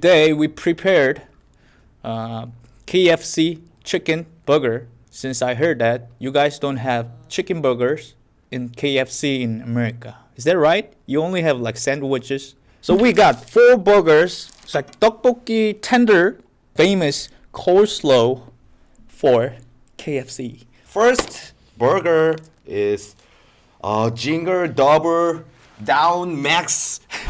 Today we prepared uh, KFC chicken burger since I heard that you guys don't have chicken burgers in KFC in America. Is that right? You only have like sandwiches. So we got four burgers. It's like tteokbokki tender, famous coleslaw for KFC. First burger is uh Jinger Double Down Max.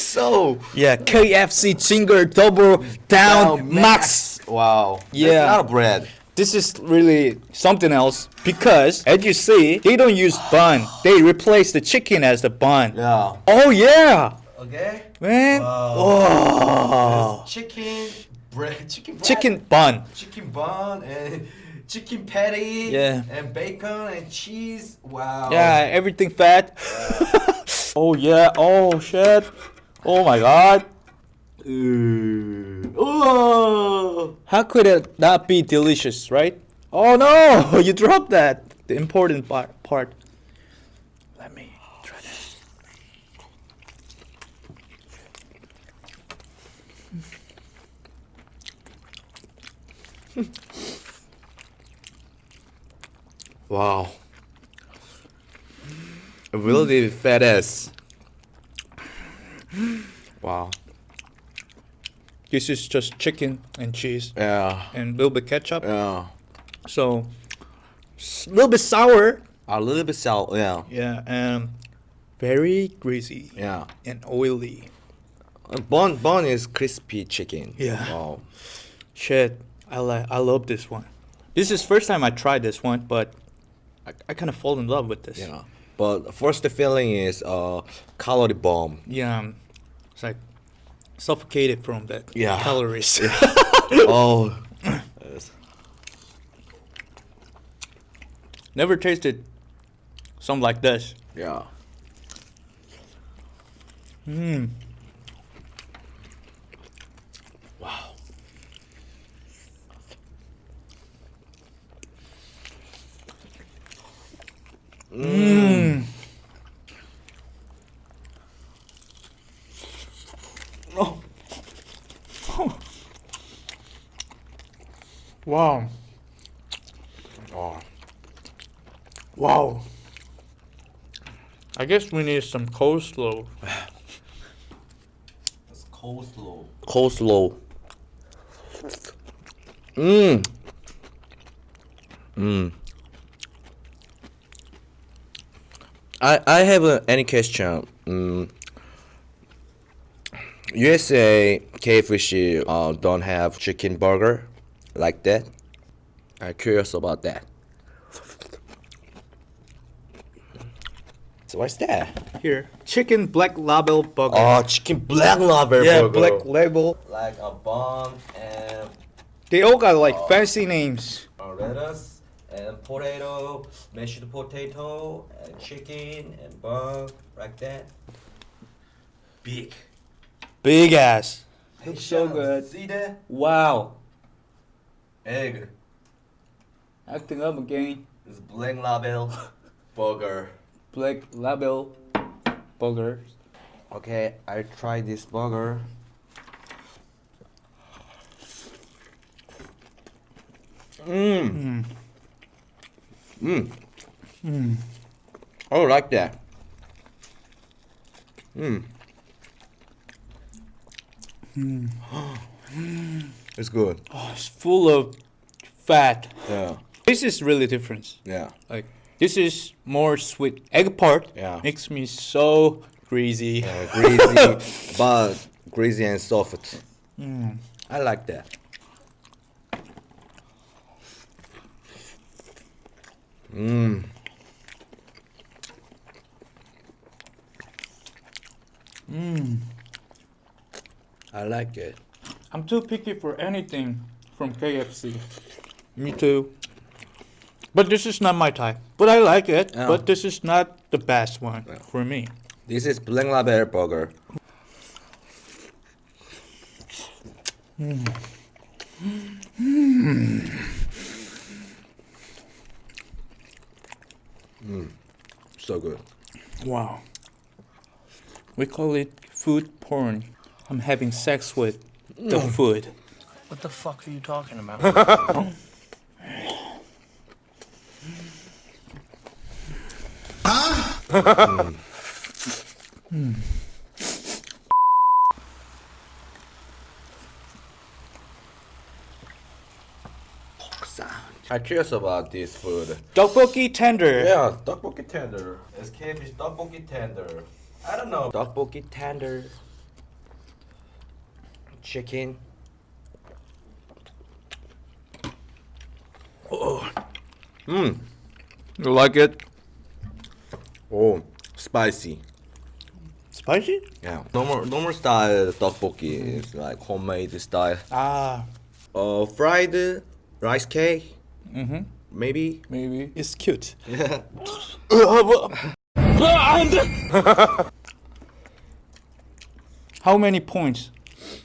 so Yeah, KFC Zinger Double Down, Max. Wow. Yeah. That's not a bread. This is really something else because as you see, they don't use bun. They replace the chicken as the bun. Yeah. Oh yeah, Okay. man. Oh. Chicken bread. Chicken bread. Chicken bun. Chicken bun and chicken patty. Yeah. And bacon and cheese. Wow. Yeah, everything fat. oh yeah. Oh shit. Oh my god. Ooh. Oh. How could it not be delicious, right? Oh no, you dropped that. The important part. Let me try this. Wow. Really fat ass. Wow. This is just chicken and cheese Yeah. and a little bit ketchup. Yeah. So, a little bit sour. A little bit sour. Yeah. Yeah, and very greasy Yeah. and oily. Uh, Bun bun is crispy chicken. Yeah. Wow. Shit, I like. I love this one. This is first time I tried this one, but I, I kind of fall in love with this. Yeah. But first feeling is uh calorie bomb. Yeah, it's like suffocated from that Yeah. calories. oh. Never tasted something like this. Yeah. Mmm. Wow. Mmm. Oh. Wow. Oh. Wow. I guess we need some coleslaw. It's coleslaw. Coleslaw. Mmm. Mmm. I I have uh, any question. Mm. USA KFC uh, don't have chicken burger like that. I'm curious about that. So what's that? Here, chicken black label burger. Oh, chicken black label yeah, burger. black label. like a bun and They all got like fancy names. uh, lettuce and potato, mashed potato and chicken and bun like that. Big. Big ass. Looks so good. See that? Wow. Egg. Acting up again. It's black label burger. Black label burger. Okay, I try this burger. Mmm. Mmm. Mmm. Oh, like that. Mmm. Mmm. mmm. It's good. Oh, it's full of fat. Yeah. This is really different. Yeah. Like this is more sweet. Egg part Yeah. makes me so greasy. Uh, greasy, but greasy and soft. Mm. I like that. Mmm. Mm. I like it. I'm too picky for anything from KFC. Me too. But this is not my type. But I like it. Yeah. But this is not the best one Yeah. for me. This is Black Label burger. Mm. So good. Wow. We call it food porn. I'm having sex with the mm. food. What the fuck are you talking about? I'm curious about this food. Tteokbokki tender. Yeah, tteokbokki tender. It's cavefish tteokbokki tender. I don't know. Tteokbokki tender. Chicken. Oh. Mmm. You like it? Oh, spicy. Spicy? Yeah. Normal normal style tteokbokki is like homemade style. Ah, Uh, fried rice cake. mm-hmm. Maybe. Maybe. It's cute. Yeah. How many points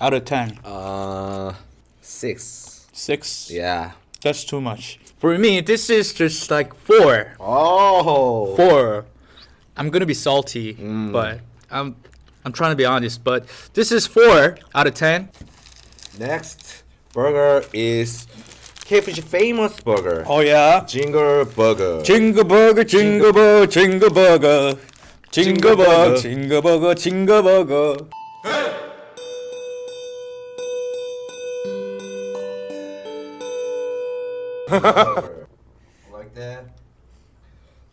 out of 10? Uh, six. 6? Yeah. That's too much. For me, this is just like 4. Oh. 4. I'm gonna be salty, Mm. but I'm I'm trying to be honest. But this is 4 out of 10. Next burger is KFC famous burger. Oh yeah. Jinger burger. Jingle burger, jingle burger, jingle burger. Jingle burger, jingle burger, jingle burger. Like that.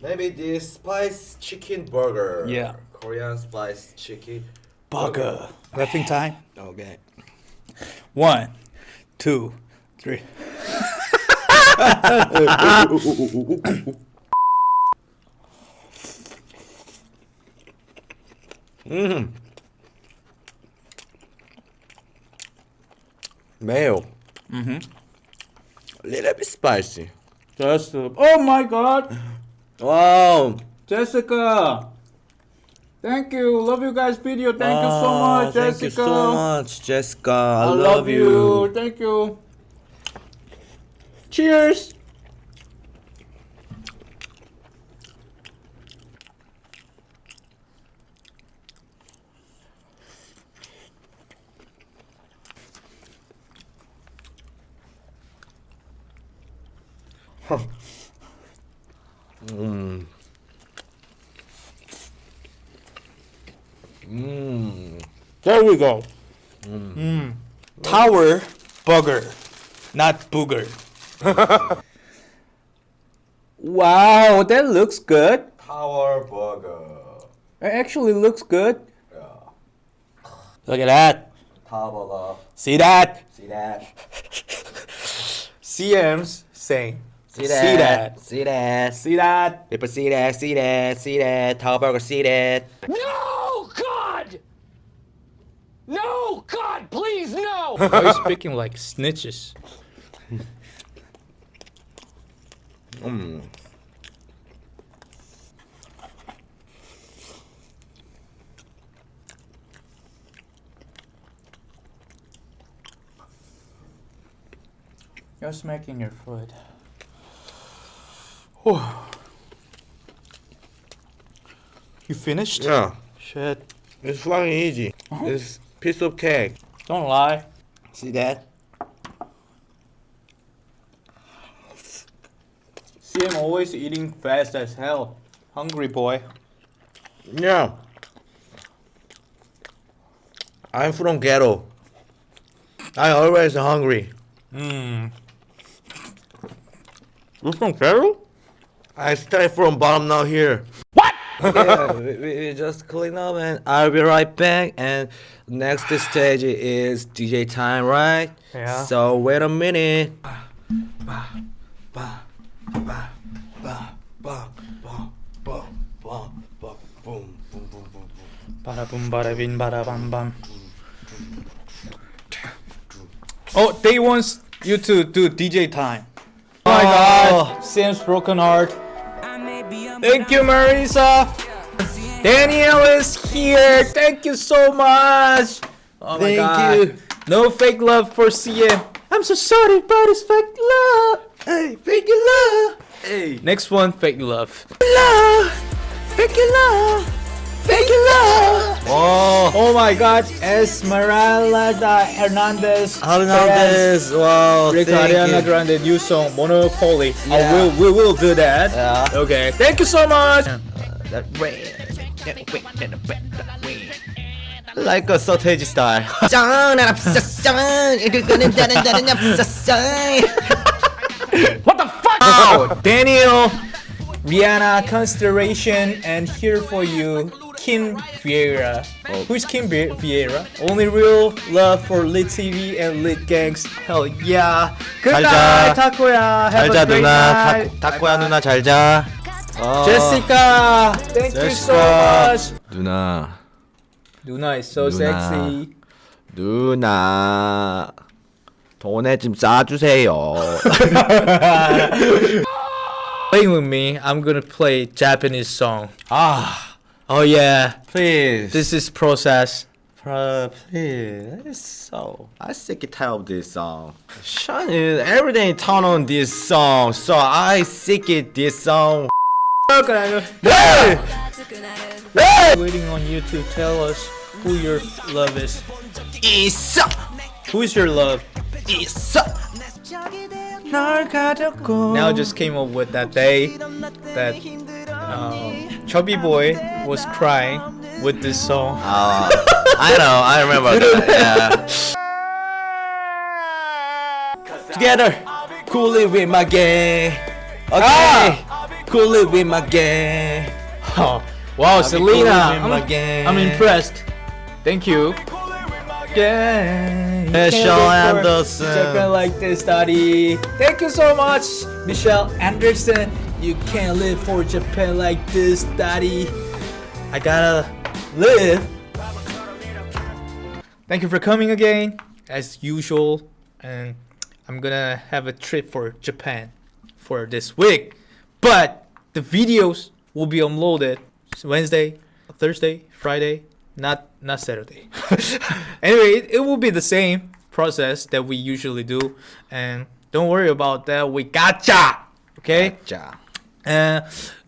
Maybe this spice chicken burger. Yeah. Korean spice chicken. Burger. Rapping time. Okay. One, two, three. Mmm. Mayo. Mm-hmm. A little bit spicy. Just a- oh my God, Wow. Jessica. Thank you. Love you guys video. Thank you so much, Jessica. Thank you so much, Jessica. I, I love you. Thank you. Cheers. Mmm. Mmm. There we go. Mm. Tower burger, not booger. wow, that looks good. Power burger. It actually looks good. Yeah. Look at that. Power. See that? See that? CM's saying. See See that? that. See that? See that? People see that? See that? See that? Power burger. See that? no, God! No, God, please, no! Why are you speaking like snitches? Mmm. You're smacking your foot. You finished? Yeah. Shit. It's fucking easy. Oh. It's piece of cake. Don't lie. See that? CM always eating fast as hell. Hungry boy. Yeah. I'm from ghetto. I always hungry. Mmm. You from Peru? I start from bottom now here. What? yeah, we, we we just clean up and I'll be right back. And next stage is DJ time, right? Yeah. So wait a minute. Bada boom, bada bin, bada bam bam. Oh, they wants you to do DJ time. Oh my oh god, Sam's broken heart. Thank you, Marisa. Daniel is here. Thank you so much. Oh my Thank god. you. No fake love for CM. I'm so sorry about his fake love. Hey, fake love. Hey, Next one, fake love. love. Fake love. Love. Oh, Oh my God, Esmeralda Hernandez. Hernandez. Wow, Rick Ariana you. Grande new song Monopoly. Oh, yeah. I will, we will do that. Yeah. Okay, thank you so much. Like a sausage style. What the fuck? Oh, Daniel, Rihanna, Consideration, and here for you, Kim Vieira. Who's Kim Vie- Vieira? Only real love for Lit TV and Lit Gangs. Hell yeah. Good 잘 night. Have 잘자 누나. 타- 타코야 누나 잘 자. 어. Jessica, thank you so much. 누나. Luna is so 누나. sexy. 누나. 돈에 좀 싸주세요. Playing with me, I'm gonna play Japanese song. 아, Oh yeah. Please. This is process. Bro, please. So I sick tired of this song. Sean is every day turn on this song, so I sick it this song. Hey! Hey! Waiting on you to tell us who your love is. Isa. Who is your love? Isa. Now I just came up with that day that um, Chubby Boy was crying with this song. Uh, I know, I remember that. Yeah. Together, cool it with my gang. Okay, cool it with my gang. Oh, wow, Selena, cool I'm, gang. I'm impressed. Thank you. Yeah. Michelle Anderson. Japan like this, daddy. Thank you so much, Michelle Anderson. You can't live for Japan like this, daddy. I gotta live. Thank you for coming again, as usual. And I'm gonna have a trip for Japan for this week. But the videos will be uploaded Wednesday, Thursday, Friday, not not Saturday. anyway, it, it will be the same process that we usually do, and don't worry about that. We gotcha. Okay. 자, Uh,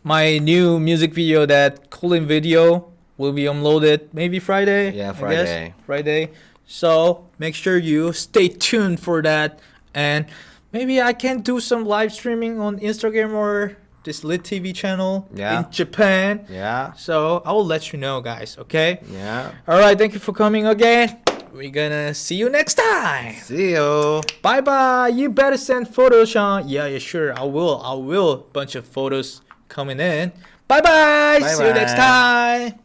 my new music video, that Colin video, will be uploaded maybe Friday. Yeah, I guess. Friday. Friday. So make sure you stay tuned for that, and maybe I can do some live streaming on Instagram or this Lit TV channel Yeah. in Japan. yeah, So I will let you know, guys. Okay. yeah. All right. Thank you for coming again. We're gonna see you next time. See you. Bye bye. You better send photos, Sean. Yeah, yeah, sure. I will. I will. Bunch of photos coming in. Bye bye. See you next time.